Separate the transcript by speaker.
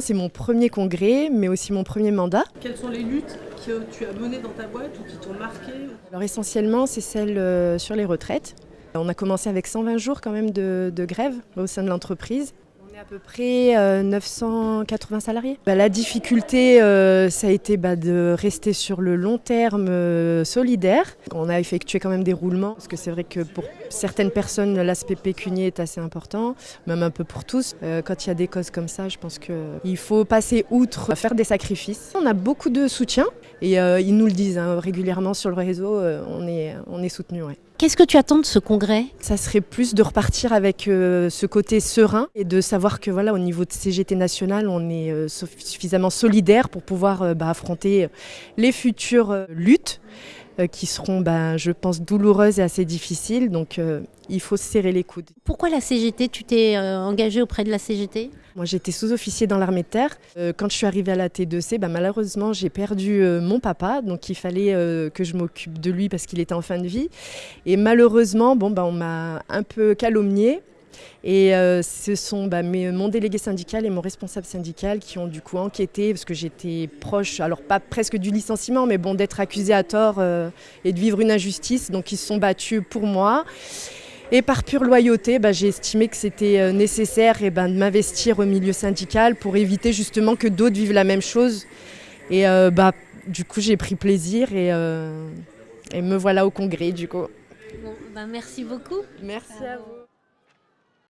Speaker 1: C'est mon premier congrès, mais aussi mon premier mandat.
Speaker 2: Quelles sont les luttes que tu as menées dans ta boîte ou qui t'ont marqué
Speaker 1: Alors essentiellement, c'est celle euh, sur les retraites. On a commencé avec 120 jours quand même de, de grève au sein de l'entreprise. À peu près euh, 980 salariés. Bah, la difficulté, euh, ça a été bah, de rester sur le long terme euh, solidaire. On a effectué quand même des roulements, parce que c'est vrai que pour certaines personnes, l'aspect pécunier est assez important, même un peu pour tous. Euh, quand il y a des causes comme ça, je pense qu'il faut passer outre, faire des sacrifices. On a beaucoup de soutien, et euh, ils nous le disent hein, régulièrement sur le réseau, euh, on est, on.
Speaker 3: Qu'est-ce que tu attends de ce congrès?
Speaker 1: Ça serait plus de repartir avec euh, ce côté serein et de savoir que voilà, au niveau de CGT national, on est euh, suffisamment solidaire pour pouvoir euh, bah, affronter les futures luttes qui seront, bah, je pense, douloureuses et assez difficiles. Donc, euh, il faut serrer les coudes.
Speaker 3: Pourquoi la CGT Tu t'es euh, engagé auprès de la CGT
Speaker 1: Moi, j'étais sous-officier dans l'armée de terre. Euh, quand je suis arrivée à la T2C, bah, malheureusement, j'ai perdu euh, mon papa. Donc, il fallait euh, que je m'occupe de lui parce qu'il était en fin de vie. Et malheureusement, bon, bah, on m'a un peu calomniée. Et euh, ce sont bah, mes- mon délégué syndical et mon responsable syndical qui ont du coup enquêté parce que j'étais proche, alors pas presque du licenciement, mais bon d'être accusé à tort euh, et de vivre une injustice. Donc ils se sont battus pour moi. Et par pure loyauté, bah, j'ai estimé que c'était euh, nécessaire eh ben, de m'investir au milieu syndical pour éviter justement que d'autres vivent la même chose. Et euh, bah, du coup, j'ai pris plaisir et, euh, et me voilà au congrès du coup.
Speaker 3: Bon, bah, Merci beaucoup.
Speaker 1: Merci à vous.